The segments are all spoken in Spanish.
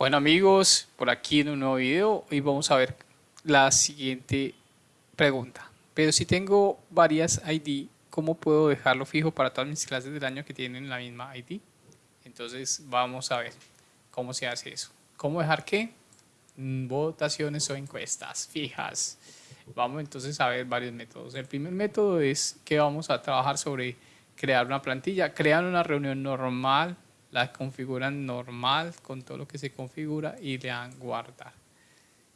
Bueno amigos, por aquí en un nuevo video y vamos a ver la siguiente pregunta. Pero si tengo varias ID, ¿cómo puedo dejarlo fijo para todas mis clases del año que tienen la misma ID? Entonces vamos a ver cómo se hace eso. ¿Cómo dejar qué? Mm, votaciones o encuestas fijas. Vamos entonces a ver varios métodos. El primer método es que vamos a trabajar sobre crear una plantilla, crear una reunión normal la configuran normal con todo lo que se configura y le dan guardar.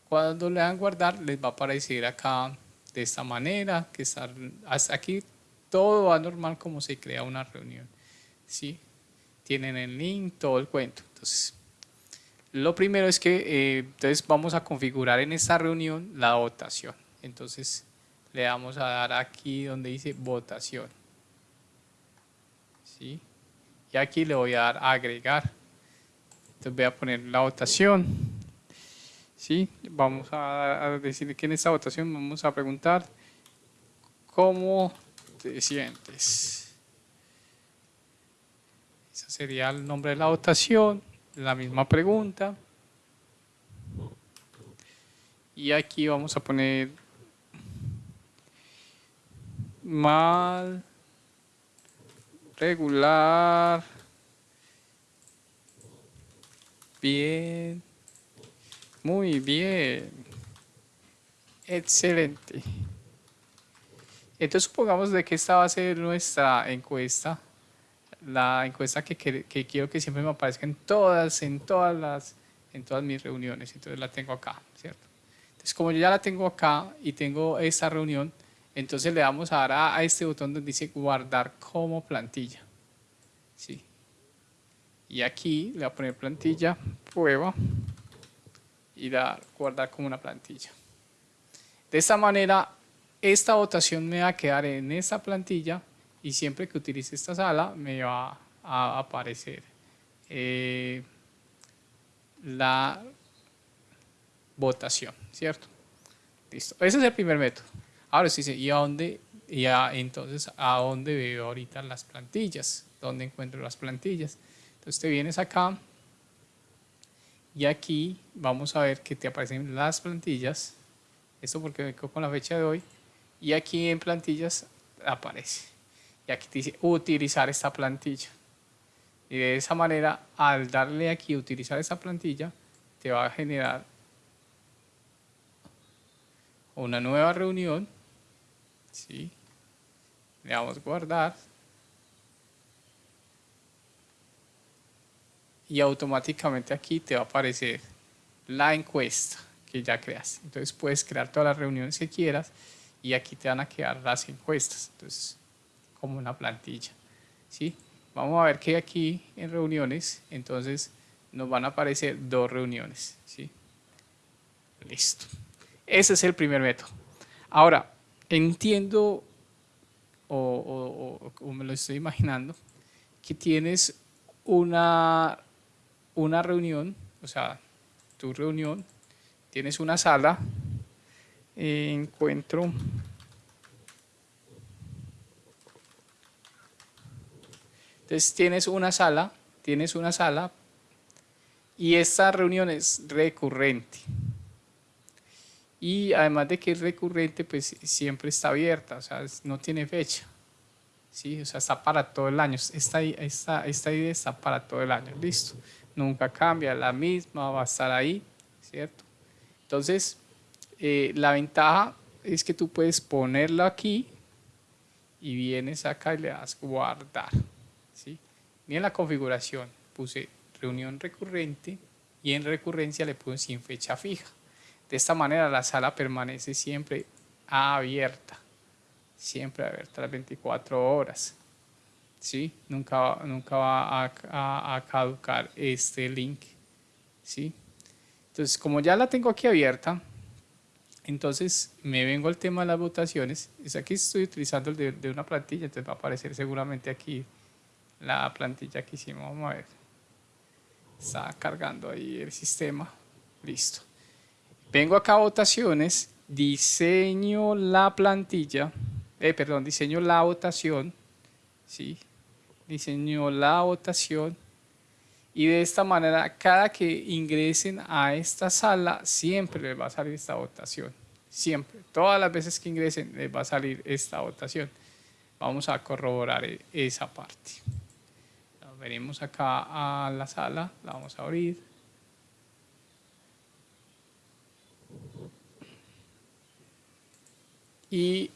Cuando le dan guardar les va a aparecer acá de esta manera, que está, hasta aquí todo va normal como se crea una reunión. ¿sí? Tienen el link, todo el cuento. Entonces, lo primero es que eh, entonces vamos a configurar en esta reunión la votación. Entonces, le vamos a dar aquí donde dice votación. ¿Sí? Y aquí le voy a dar a agregar. Entonces voy a poner la votación. ¿Sí? Vamos a, decir que en esta votación vamos a preguntar ¿Cómo te sientes? Ese sería el nombre de la votación, la misma pregunta. Y aquí vamos a poner mal regular, bien, muy bien, excelente. Entonces supongamos de que esta va a ser nuestra encuesta, la encuesta que, que, quiero que siempre me aparezca en todas, en todas las, en todas mis reuniones, entonces la tengo acá, ¿cierto? Entonces como yo ya la tengo acá y tengo esta reunión, entonces le vamos a dar a, este botón donde dice guardar como plantilla. ¿Sí? Y aquí le voy a poner plantilla, prueba y dar guardar como una plantilla. De esta manera, esta votación me va a quedar en esta plantilla y siempre que utilice esta sala me va a aparecer eh, la votación, ¿cierto? Listo. Ese es el primer método. Ahora sí, ¿y a dónde? Ya, entonces, ¿a dónde veo ahorita las plantillas? ¿Dónde encuentro las plantillas? Entonces te vienes acá y aquí vamos a ver que te aparecen las plantillas. Esto porque me quedo con la fecha de hoy. Y aquí en plantillas aparece. Y aquí te dice utilizar esta plantilla. Y de esa manera, al darle aquí utilizar esta plantilla, te va a generar una nueva reunión ¿sí? Le damos guardar. Y automáticamente aquí te va a aparecer la encuesta que ya creas. Entonces puedes crear todas las reuniones que quieras y aquí te van a quedar las encuestas. Entonces, como una plantilla. ¿sí? Vamos a ver que aquí en reuniones, entonces nos van a aparecer dos reuniones. ¿sí? Listo. Ese es el primer método. Ahora, entiendo o, me lo estoy imaginando, que tienes una, una reunión, o sea, tu reunión, tienes una sala, encuentro Entonces tienes una sala, tienes una sala y esta reunión es recurrente y además de que es recurrente, pues siempre está abierta, o sea, no tiene fecha. ¿sí? O sea, está para todo el año. Esta, idea está para todo el año, listo. Nunca cambia, la misma va a estar ahí, ¿cierto? Entonces, eh, la ventaja es que tú puedes ponerlo aquí y vienes acá y le das guardar, ¿sí? en la configuración puse reunión recurrente y en recurrencia le puse sin fecha fija. De esta manera la sala permanece siempre abierta, siempre abierta las 24 horas. ¿sí? Nunca, nunca va a, caducar este link. ¿sí? Entonces, como ya la tengo aquí abierta, entonces me vengo al tema de las votaciones. Es aquí estoy utilizando el de, de, una plantilla, entonces va a aparecer seguramente aquí la plantilla que hicimos. Vamos a ver. Está cargando ahí el sistema. Listo. Vengo acá a votaciones, diseño la plantilla, eh, perdón, diseño la votación, ¿sí? Diseño la votación Y de esta manera, cada que ingresen a esta sala, siempre les va a salir esta votación. Siempre. Todas las veces que ingresen, les va a salir esta votación. Vamos a corroborar e-, esa parte. Venimos acá a la sala, la vamos a abrir. Y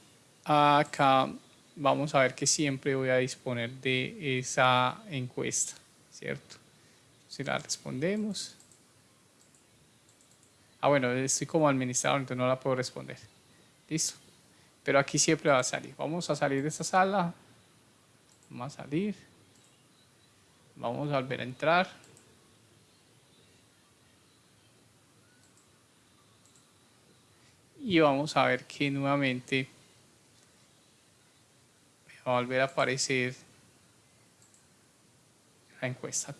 acá vamos a ver que siempre voy a disponer de esa encuesta, ¿cierto? Si la respondemos. Ah, bueno, estoy como administrador, entonces no la puedo responder. Listo. Pero aquí siempre va a salir. Vamos a salir de esta sala. Vamos a salir. Vamos a volver a entrar. Y vamos a ver que nuevamente va a volver a aparecer la encuesta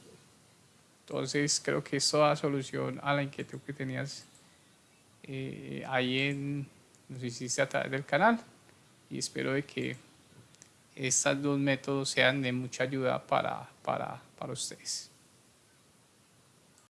entonces creo que esto da solución a la inquietud que tenías eh, ahí en, nos hiciste a través del canal y espero de que estos dos métodos sean de mucha ayuda para, para, para ustedes.